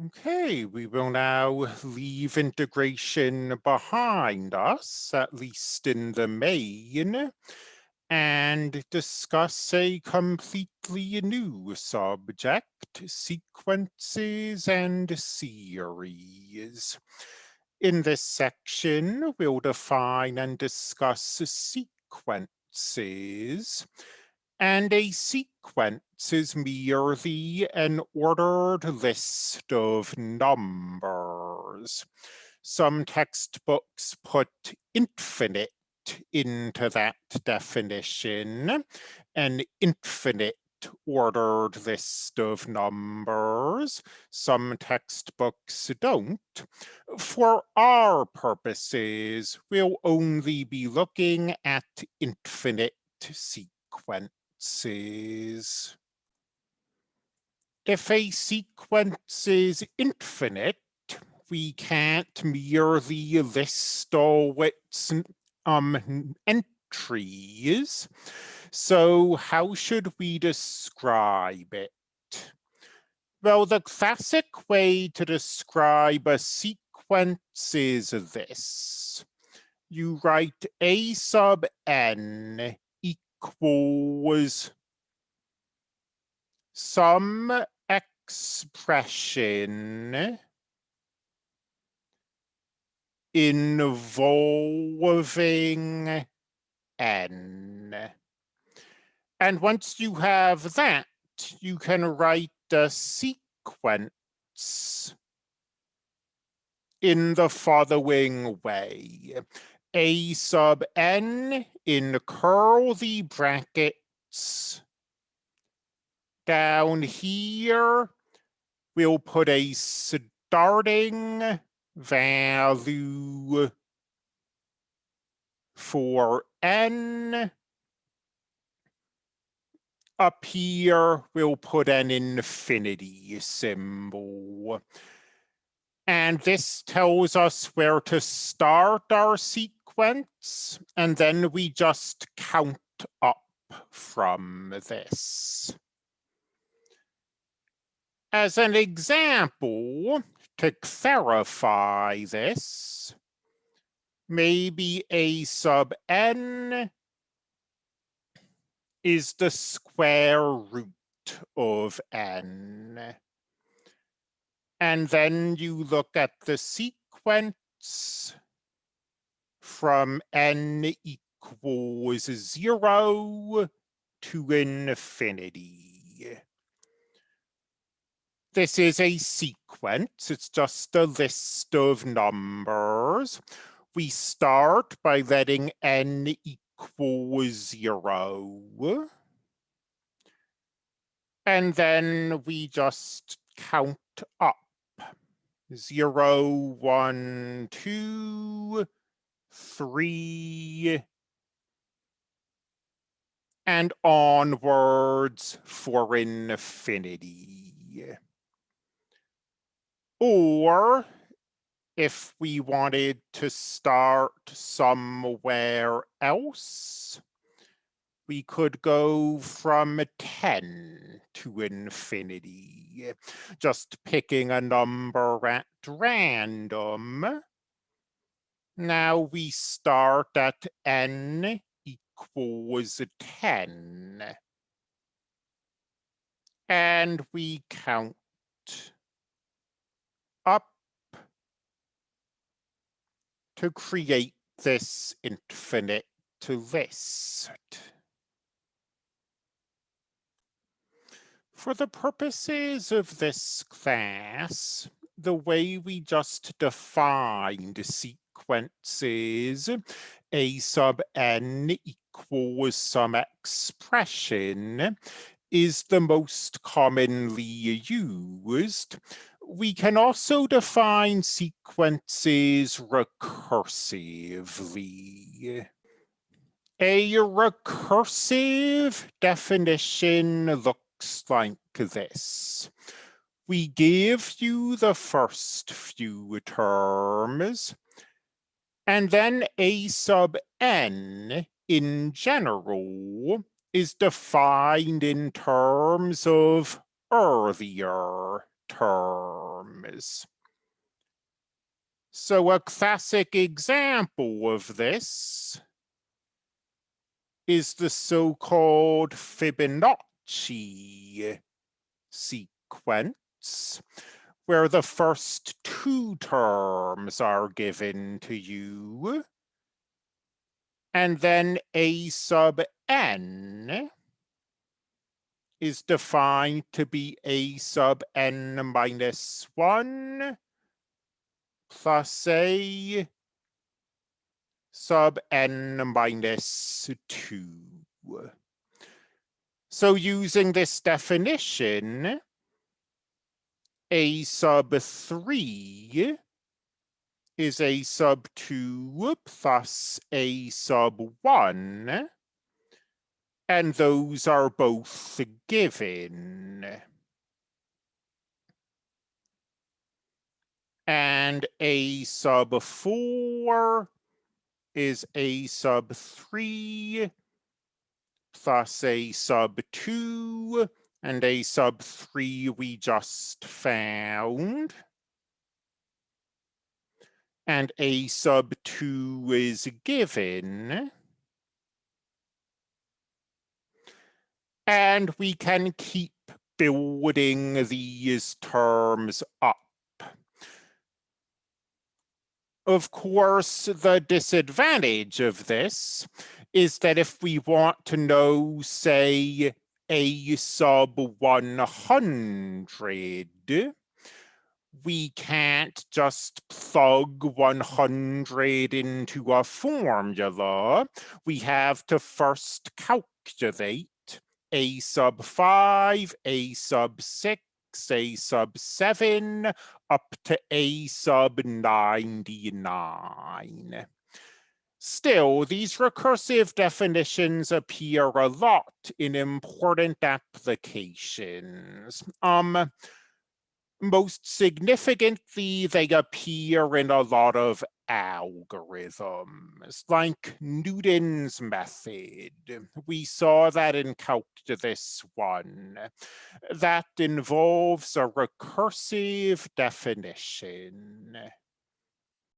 Okay, we will now leave integration behind us, at least in the main, and discuss a completely new subject, sequences and series. In this section, we'll define and discuss sequences, and a sequence is merely an ordered list of numbers. Some textbooks put infinite into that definition, an infinite ordered list of numbers. Some textbooks don't. For our purposes, we'll only be looking at infinite sequence sequences. If a sequence is infinite, we can't merely list all its um, entries. So how should we describe it? Well, the classic way to describe a sequence is this. You write a sub n equals some expression involving n. And once you have that, you can write a sequence in the following way a sub n in curly brackets. Down here, we'll put a starting value for n. Up here, we'll put an infinity symbol. And this tells us where to start our sequence sequence, and then we just count up from this. As an example, to clarify this, maybe a sub n is the square root of n. And then you look at the sequence from n equals zero to infinity. This is a sequence, it's just a list of numbers. We start by letting n equal zero. And then we just count up. Zero, one, two, three, and onwards for infinity. Or if we wanted to start somewhere else, we could go from 10 to infinity, just picking a number at random now we start at n equals 10. And we count up to create this infinite list. For the purposes of this class, the way we just defined sequence sequences a sub n equals some expression is the most commonly used. We can also define sequences recursively. A recursive definition looks like this. We give you the first few terms, and then A sub n in general is defined in terms of earlier terms. So a classic example of this is the so-called Fibonacci sequence, where the first two terms are given to you, and then a sub n is defined to be a sub n minus 1 plus a sub n minus 2. So using this definition, a sub 3 is a sub 2 plus a sub 1, and those are both given. And a sub 4 is a sub 3 plus a sub 2 and a sub 3 we just found. And a sub 2 is given. And we can keep building these terms up. Of course, the disadvantage of this is that if we want to know, say, a sub 100, we can't just plug 100 into a formula. We have to first calculate a sub 5, a sub 6, a sub 7 up to a sub 99. Still, these recursive definitions appear a lot in important applications. Um, most significantly, they appear in a lot of algorithms, like Newton's method. We saw that in Calculus 1. That involves a recursive definition.